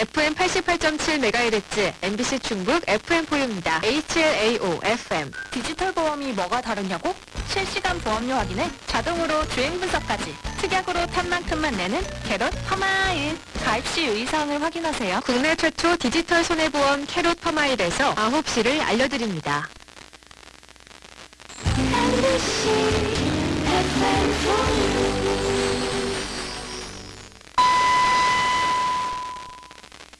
FM 88.7MHz MBC 충북 FM4입니다. HLAO FM. 디지털 보험이 뭐가 다르냐고? 실시간 보험료 확인에 자동으로 주행 분석까지 특약으로 탄 만큼만 내는 캐롯 퍼마일 가입 시 유의사항을 확인하세요. 국내 최초 디지털 손해보험 캐롯 퍼마일에서 9시를 알려드립니다. MBC